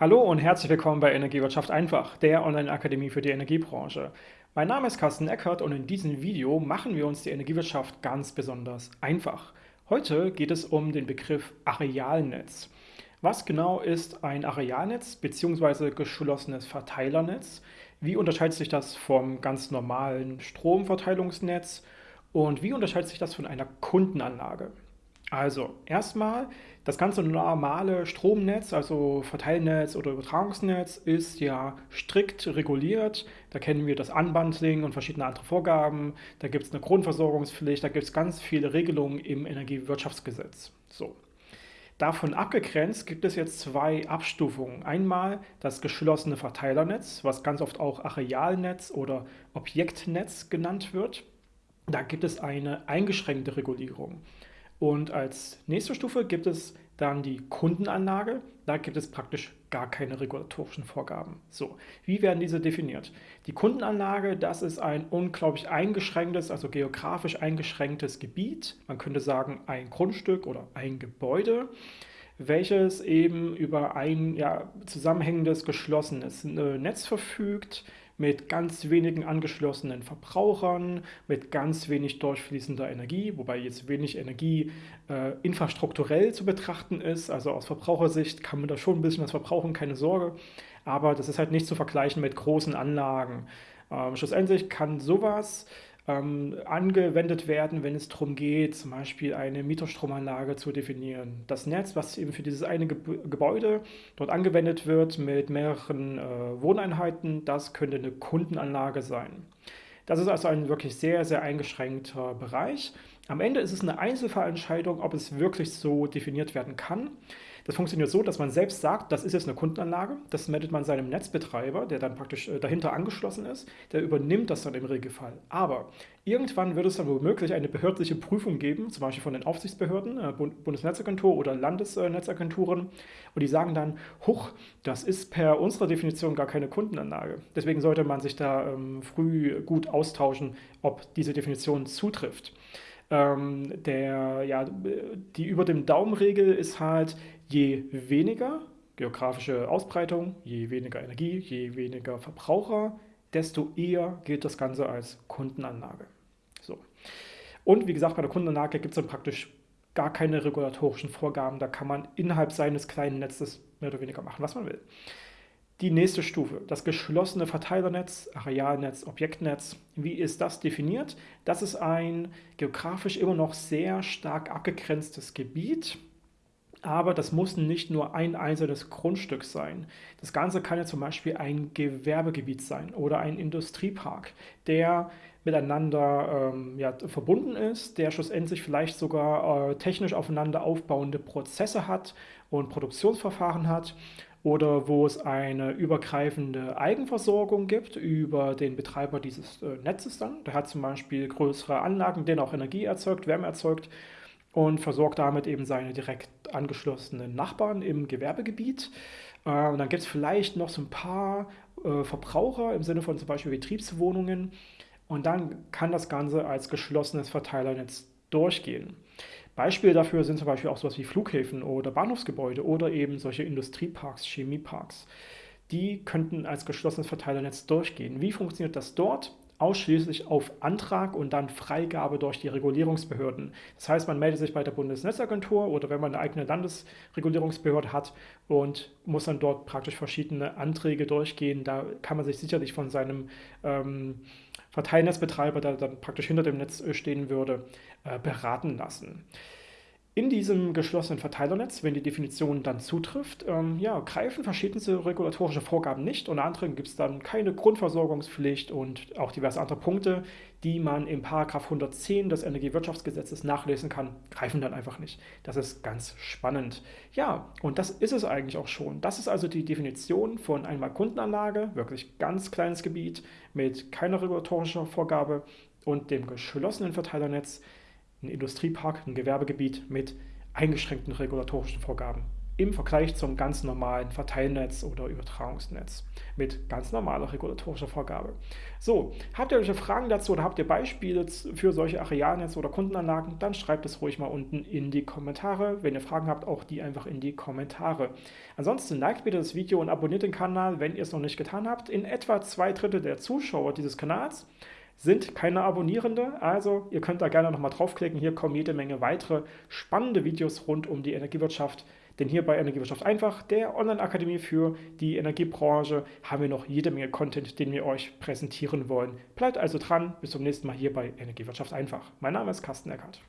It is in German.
Hallo und herzlich willkommen bei Energiewirtschaft einfach, der Online-Akademie für die Energiebranche. Mein Name ist Carsten Eckert und in diesem Video machen wir uns die Energiewirtschaft ganz besonders einfach. Heute geht es um den Begriff Arealnetz. Was genau ist ein Arealnetz bzw. geschlossenes Verteilernetz? Wie unterscheidet sich das vom ganz normalen Stromverteilungsnetz? Und wie unterscheidet sich das von einer Kundenanlage? Also erstmal, das ganze normale Stromnetz, also Verteilnetz oder Übertragungsnetz, ist ja strikt reguliert. Da kennen wir das Unbundling und verschiedene andere Vorgaben. Da gibt es eine Grundversorgungspflicht, da gibt es ganz viele Regelungen im Energiewirtschaftsgesetz. So. Davon abgegrenzt gibt es jetzt zwei Abstufungen. Einmal das geschlossene Verteilernetz, was ganz oft auch Arealnetz oder Objektnetz genannt wird. Da gibt es eine eingeschränkte Regulierung. Und als nächste Stufe gibt es dann die Kundenanlage. Da gibt es praktisch gar keine regulatorischen Vorgaben. So, wie werden diese definiert? Die Kundenanlage, das ist ein unglaublich eingeschränktes, also geografisch eingeschränktes Gebiet. Man könnte sagen ein Grundstück oder ein Gebäude welches eben über ein ja, zusammenhängendes, geschlossenes Netz verfügt, mit ganz wenigen angeschlossenen Verbrauchern, mit ganz wenig durchfließender Energie, wobei jetzt wenig Energie äh, infrastrukturell zu betrachten ist. Also aus Verbrauchersicht kann man da schon ein bisschen was verbrauchen, keine Sorge. Aber das ist halt nicht zu vergleichen mit großen Anlagen. Ähm, schlussendlich kann sowas ähm, angewendet werden, wenn es darum geht, zum Beispiel eine Mieterstromanlage zu definieren. Das Netz, was eben für dieses eine Gebäude dort angewendet wird mit mehreren äh, Wohneinheiten, das könnte eine Kundenanlage sein. Das ist also ein wirklich sehr, sehr eingeschränkter Bereich. Am Ende ist es eine Einzelfallentscheidung, ob es wirklich so definiert werden kann. Das funktioniert so, dass man selbst sagt, das ist jetzt eine Kundenanlage, das meldet man seinem Netzbetreiber, der dann praktisch äh, dahinter angeschlossen ist, der übernimmt das dann im Regelfall. Aber irgendwann wird es dann womöglich eine behördliche Prüfung geben, zum Beispiel von den Aufsichtsbehörden, äh, Bundesnetzagentur oder Landesnetzagenturen, und die sagen dann, huch, das ist per unserer Definition gar keine Kundenanlage. Deswegen sollte man sich da ähm, früh gut austauschen, ob diese Definition zutrifft. Ähm, der, ja, die über dem Daumenregel ist halt, je weniger geografische Ausbreitung, je weniger Energie, je weniger Verbraucher, desto eher gilt das Ganze als Kundenanlage. So. Und wie gesagt, bei der Kundenanlage gibt es dann praktisch gar keine regulatorischen Vorgaben. Da kann man innerhalb seines kleinen Netzes mehr oder weniger machen, was man will. Die nächste Stufe, das geschlossene Verteilernetz, Arealnetz, Objektnetz. Wie ist das definiert? Das ist ein geografisch immer noch sehr stark abgegrenztes Gebiet, aber das muss nicht nur ein einzelnes Grundstück sein. Das Ganze kann ja zum Beispiel ein Gewerbegebiet sein oder ein Industriepark, der miteinander ähm, ja, verbunden ist, der schlussendlich vielleicht sogar äh, technisch aufeinander aufbauende Prozesse hat und Produktionsverfahren hat oder wo es eine übergreifende Eigenversorgung gibt über den Betreiber dieses äh, Netzes dann. Der hat zum Beispiel größere Anlagen, denen auch Energie erzeugt, Wärme erzeugt und versorgt damit eben seine direkt angeschlossenen Nachbarn im Gewerbegebiet. Äh, und dann gibt es vielleicht noch so ein paar äh, Verbraucher im Sinne von zum Beispiel Betriebswohnungen. Und dann kann das Ganze als geschlossenes Verteilernetz durchgehen. Beispiele dafür sind zum Beispiel auch sowas wie Flughäfen oder Bahnhofsgebäude oder eben solche Industrieparks, Chemieparks. Die könnten als geschlossenes Verteilernetz durchgehen. Wie funktioniert das dort? Ausschließlich auf Antrag und dann Freigabe durch die Regulierungsbehörden. Das heißt, man meldet sich bei der Bundesnetzagentur oder wenn man eine eigene Landesregulierungsbehörde hat und muss dann dort praktisch verschiedene Anträge durchgehen. Da kann man sich sicherlich von seinem ähm, Verteilnetzbetreiber, der dann praktisch hinter dem Netz stehen würde, äh, beraten lassen. In diesem geschlossenen Verteilernetz, wenn die Definition dann zutrifft, ähm, ja, greifen verschiedenste regulatorische Vorgaben nicht. Unter anderem gibt es dann keine Grundversorgungspflicht und auch diverse andere Punkte, die man im Paragraph 110 des Energiewirtschaftsgesetzes nachlesen kann, greifen dann einfach nicht. Das ist ganz spannend. Ja, und das ist es eigentlich auch schon. Das ist also die Definition von einmal Kundenanlage, wirklich ganz kleines Gebiet mit keiner regulatorischen Vorgabe und dem geschlossenen Verteilernetz, ein Industriepark, ein Gewerbegebiet mit eingeschränkten regulatorischen Vorgaben im Vergleich zum ganz normalen Verteilnetz oder Übertragungsnetz mit ganz normaler regulatorischer Vorgabe. So, habt ihr welche Fragen dazu oder habt ihr Beispiele für solche Arealnetze oder Kundenanlagen, dann schreibt es ruhig mal unten in die Kommentare. Wenn ihr Fragen habt, auch die einfach in die Kommentare. Ansonsten liked bitte das Video und abonniert den Kanal, wenn ihr es noch nicht getan habt. In etwa zwei Drittel der Zuschauer dieses Kanals sind keine Abonnierende, also ihr könnt da gerne nochmal draufklicken. Hier kommen jede Menge weitere spannende Videos rund um die Energiewirtschaft. Denn hier bei Energiewirtschaft einfach, der Online-Akademie für die Energiebranche, haben wir noch jede Menge Content, den wir euch präsentieren wollen. Bleibt also dran, bis zum nächsten Mal hier bei Energiewirtschaft einfach. Mein Name ist Carsten Eckert.